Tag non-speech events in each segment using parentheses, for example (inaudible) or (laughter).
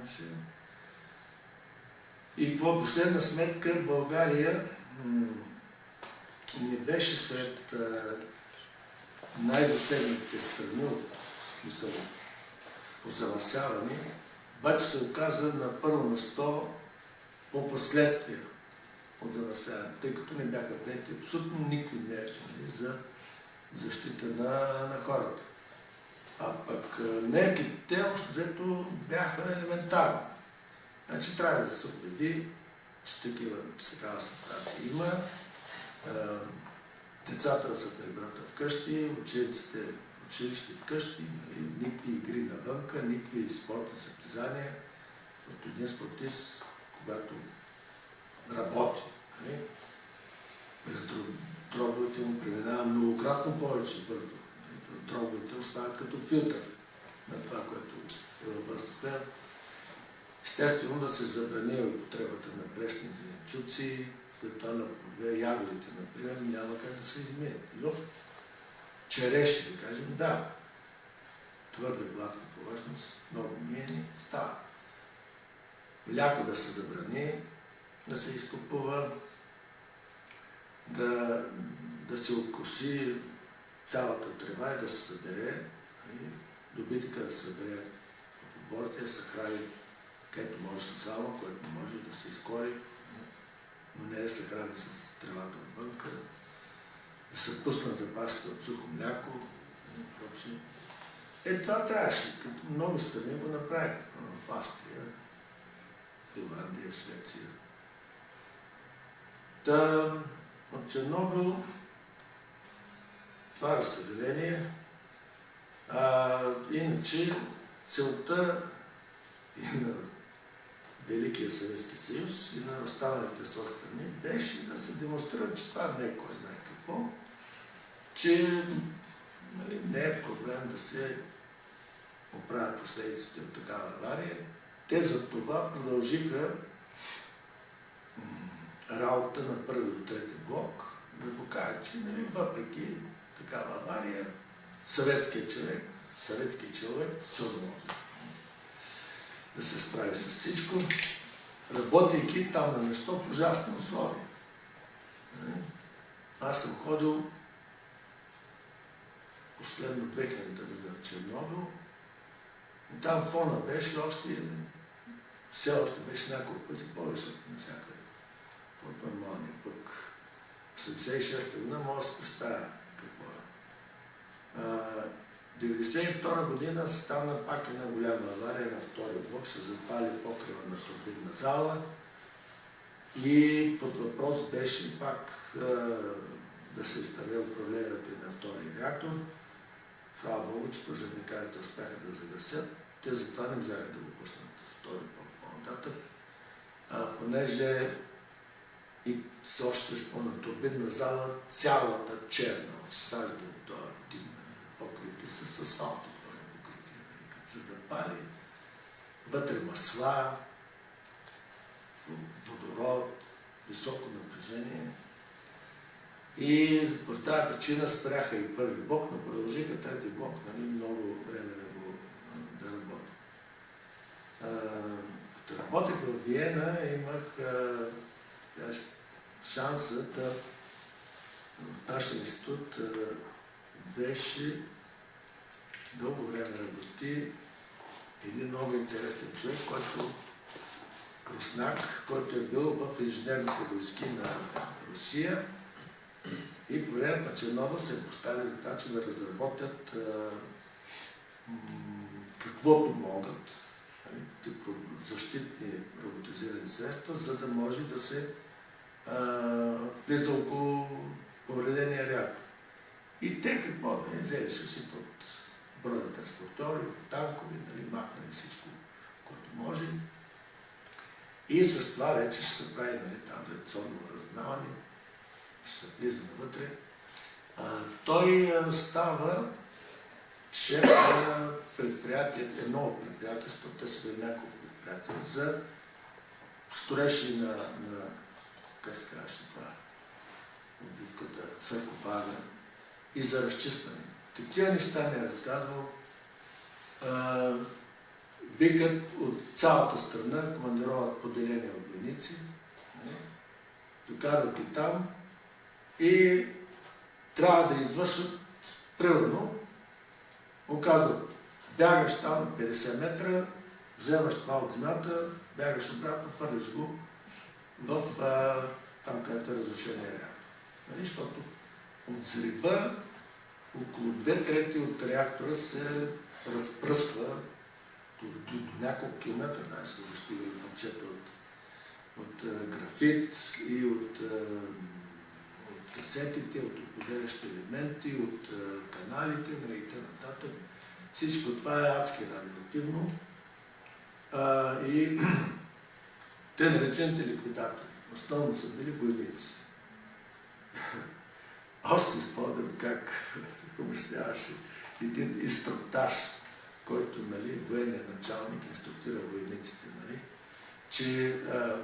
имаше. И по последна сметка България не беше сред най-засегнатите страни от смисъл по замърсяване, обаче се оказа на първо место по последствия от замърсяване, тъй като не бяха прети абсолютно никакви мерки нали, за защита на, на хората. Мерките, общо взето, бяха елементарни. Значи трябва да се обяви, че, такива, че такава ситуация има, децата да се прибрат вкъщи, учениците училище вкъщи, нали, никакви игри навънка, никакви спортни състезания, защото един спортист, когато работи, нали, през дробовете му преминава многократно повече въздух. Нали, дробовете остават като филтър на това, което е във въздуха. Естествено да се забрани употребата на пресни зеленчуци, след това на ягодите, например, няма как да се измият. Изобщо череши, да кажем, да, твърда гладка повърхност, много миени, става. Ляко да се забрани, да се изкупува, да, да се откоси цялата трева и да се събере, нали, добитъка да се събере в оборите, да се храни където може с сало, което може да се изкори, но не да се храни с тревата отвънка, да се пуснат запасите от сухо мляко и прочие. Е, това трябваше, като много страни го направиха. В Австрия, Финландия, Швеция. Та, от Чернобил, това е съжаление. А, иначе, целта и на Великия Съветски съюз и на останалите соцстрани беше да се демонстрира, че това не е кой знае какво, че нали, не е проблем да се оправят последиците от такава авария. Те за това продължиха работа на първи до трети блок, да покажат, че нали, въпреки такава авария, съветският човек, съветският човек сигурно може да се справи с всичко, работейки там на место в ужасни условия. Нали? Аз съм ходил последно 2000 година в Чернобил и там фона беше още, все още беше няколко пъти по-висок навсякъде от нормалния пък. В 76-та година може да се представя какво е. 1992 година стана пак една голяма авария на втория блок, се запали покрива на турбинна зала и под въпрос беше пак да се изправи управлението и на втори реактор. Слава Богу, че пожарникарите успяха да загасят. Те затова не можаха да го пуснат втори блок по-нататък. понеже и все още се спомня турбинна зала, цялата черна в сажда от този дим покрити с асфалто, покрити, нали, като се запали, вътре масла, водород, високо напрежение. И по тази причина спряха и първи блок, но продължиха трети блок, нали, много време да го да работи. Като работех в Виена, имах а, шанса да в нашия институт беше дълго време работи един много интересен човек, който руснак, който е бил в инженерните войски на Русия и по време на Чернобил се поставили задача да разработят каквото могат, нали, защитни роботизирани средства, за да може да се влиза около повредения реактор. И те какво да не взелише си под броя транспортори, танкови, нали, махнали всичко, което може. И с това вече ще се прави нали, там реакционно разузнаване, ще се влиза навътре. А, той става шеф на предприятието, едно от предприятието, те са няколко предприятия, за строежи на, на как се казваше това, отбивката, саркофага и за разчистване. Такива неща ми е разказвал. викат от цялата страна, командироват поделения от войници, нали? докарват и там и трябва да извършат, примерно, му казват, бягаш там на 50 метра, вземаш това от земята, бягаш обратно, хвърляш го в а, там, където е разрушения реактор. Нали? Защото от взрива около две трети от реактора се разпръсква до, до, до няколко километра, даже са достигали парчета от, от графит и от, от касетите, от определящи елементи, от каналите нали, и т.н. Всичко това е адски радиоактивно. А, и (clears throat) те наречените ликвидатори. Основно са били войници. Аз си спомням как обясняваше един инструктаж, който нали, военният началник инструктира войниците, нали, че а,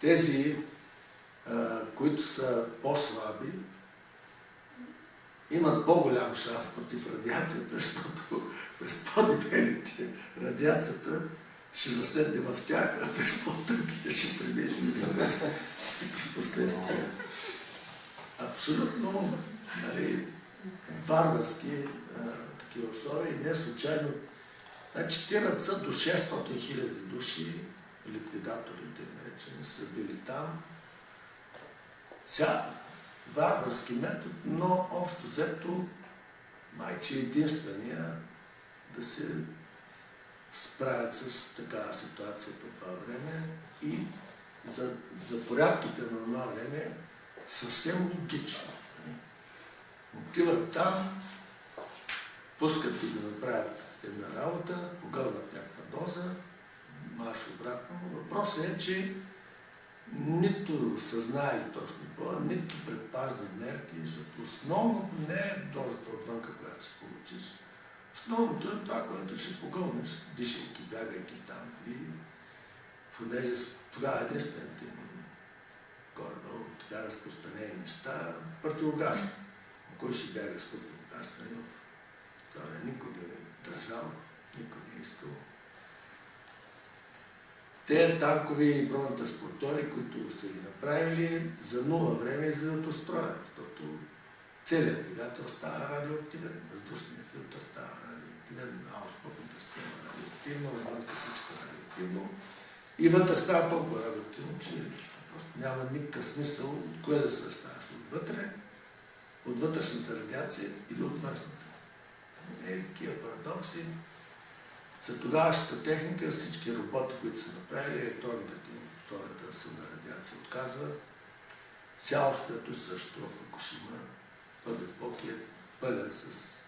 тези, а, които са по-слаби, имат по-голям шанс против радиацията, (laughs) защото през по-дебелите радиацията ще заседне в тях, а през по-тънките ще премине (laughs) последствия. Абсолютно нали, варварски а, такива условия и не случайно. Значи, тират са до 600 хиляди души, ликвидаторите наречени, са били там. Сега, варварски метод, но общо взето майче единствения да се справят с такава ситуация по това време и за, за порядките на това време съвсем логично. Нали? Отиват там, пускат ги да направят една работа, погълват някаква доза, марш обратно. Въпросът е, че нито са знаели точно това, нито предпазни мерки, защото основното не е дозата отвънка, която се получиш. Основното е това, което ще погълнеш, дишайки, бягайки там. Нали? Понеже тогава е единствените горе-долу така разпространени неща, противогаз. Кой ще бяга с противогаз? Нали? Това никой не е държал, никой не е искал. Те танкови бронетранспортери, които са ги направили за нула време и за да строят, защото целият двигател става радиоактивен, въздушният филтър става радиоактивен, ауспътната система радиоактивна, отвънка всичко радиоактивно. И вътре става толкова радиоактивно, че просто няма никакъв смисъл от кое да се защитаваш. Отвътре, от вътрешната радиация или от външната. Е, такива парадокси. За тогавашната техника всички роботи, които са направили, електронната им в условията на силна радиация отказва. Цялото също в Фукушима, първи блок е пълен с,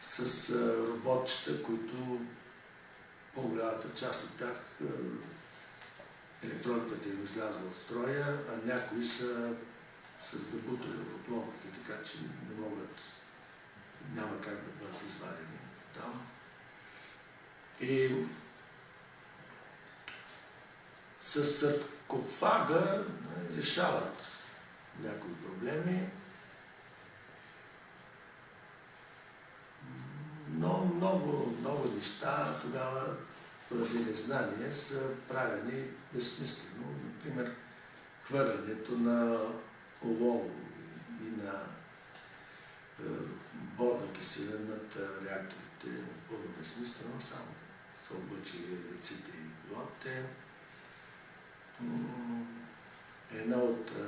с роботчета, които по-голямата част от тях електрониката им излязла от строя, а някои са с забутали в отломките, така че не могат, няма как да бъдат извадени там. И с саркофага решават някои проблеми, но много, много неща тогава поради незнание са правени безсмислено. Например, хвърлянето на олово и на е, борна киселина над реакторите е напълно безсмислено, само са облъчили лиците и пилотите. Една от е,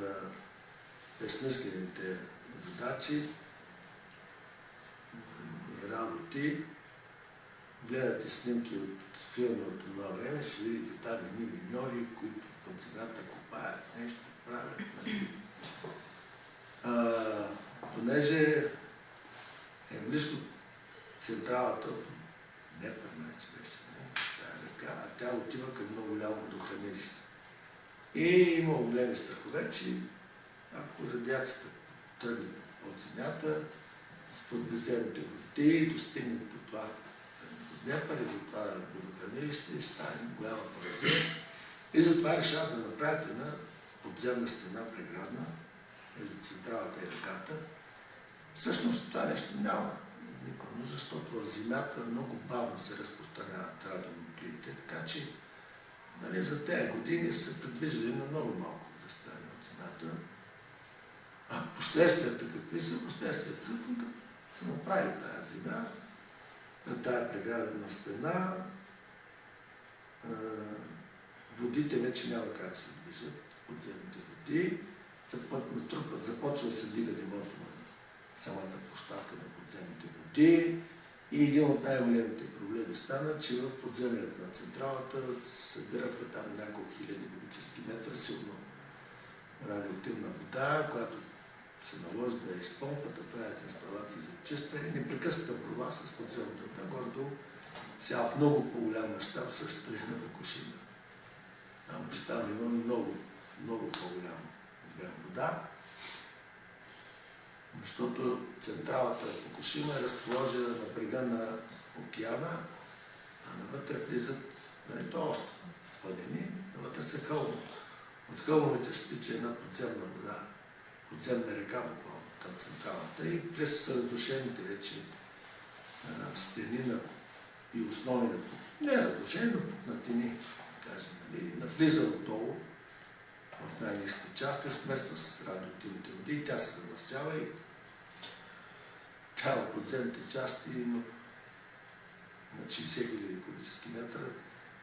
безсмислените задачи и работи гледате снимки от филми от това време, ще видите там едни миньори, които под земята копаят нещо, правят. Нали. А, понеже е близко централата, не че беше, не, тая река, а тя отива към много голямо водохранилище. И има големи страхове, че ако радиацията тръгне от земята, с подвезените води, достигне до това Днепър и до това водохранилище и стане голяма поразия. И затова решават да направят една подземна стена преградна между централата и реката. Всъщност това нещо няма. никога, защото в земята много бавно се разпространяват радионуклидите, така че нали, за тези години са се придвижили на много малко разстояние от земята. А последствията какви са? Последствията са, като се направи тази земя, на тая преградена стена, водите вече няма как се движат, подземните води, натрупат, започва да се дига нивото на самата площадка на подземните води. И един от най-големите проблеми стана, че в подземието на централата събираха там няколко хиляди кубически метра силно радиоактивна вода, която се наложи да изпомпват, да правят инсталации за чистване, непрекъсната борба с подземната вода, гордо сега в много по-голям мащаб също е на Фукушима. Там там има много, много по-голям обем вода, защото централата в Фукушима е разположена на брега на океана, а навътре влизат, нали, то още падени, навътре са хълмо. От хълмовете ще тича една подземна вода, подземна река към централата. И през разрушените вече стени на, и основи на не разрушени, но пукнатини, кажем, нали, навлиза отдолу в най-низките части, смества с радиоактивните води и тя се замърсява и тя в подземните части има на 60 000 кубически метра.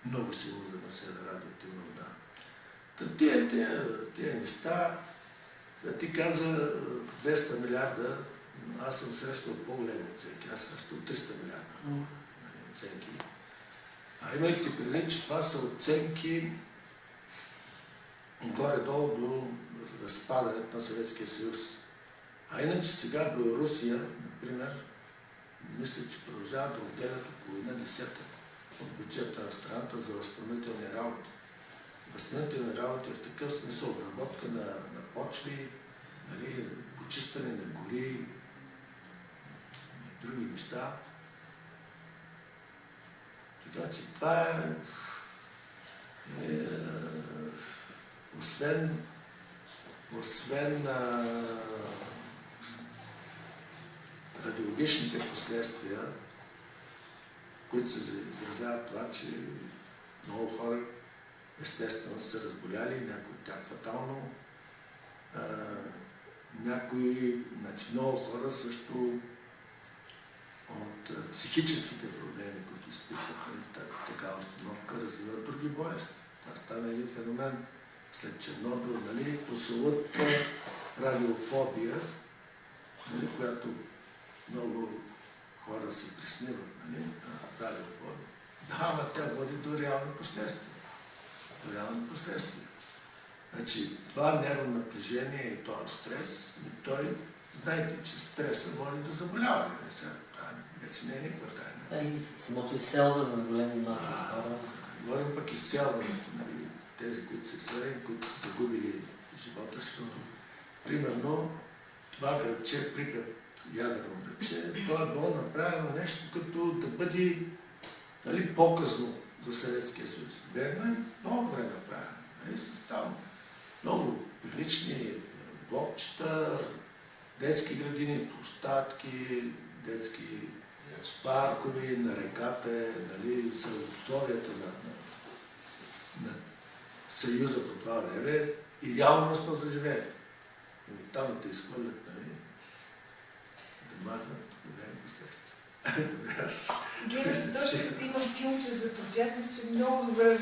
Много силно замърсена радиоактивна вода. Та тия, тия, тия неща, ти каза 200 милиарда, аз съм срещал по-големи оценки, аз срещал 300 милиарда нали, оценки. А имайте предвид, че това са оценки горе-долу до разпадането на Съветския съюз. А иначе сега Белорусия, например, мисля, че продължава да отделят около една десета от бюджета на страната за възстановителни работи. Възстановителни работи в такъв смисъл обработка на, на почви, нали, почистване на гори и други неща. Така че това е, е освен, освен а, радиологичните последствия, които се изразяват това, че много хора естествено са разболяли, някои от тях фатално, някои, значи много хора също от психическите проблеми, които изпитват нали, в такава установка, развиват други болести. Това стана един феномен след Чернобил, нали, прословутата радиофобия, нали, която много хора се присниват, нали, радиофобия. Да, ама тя води до реални последствия. До реални последствия. Значи, това нервно напрежение и този стрес, той, знаете, че стреса води до заболяване. Сега, това вече не е никаква тайна. Да, и самото изселване на големи маси хора. Говорим пък изселването, нали, тези, които са съдени, които са загубили живота, защото, примерно, това градче, Припят ядрено градче, то е било направено нещо като да бъде нали, по-късно за Съветския съюз. Верно е, много добре направено. Нали, с там много прилични блокчета, детски градини, площадки, детски паркови, на реката, нали, за условията на, на, на Съюза по това време, идеално место за живее. И там те изхвърлят, нали, да махнат големи последствия. Геро, точно като имам филмче за приятност, че много добре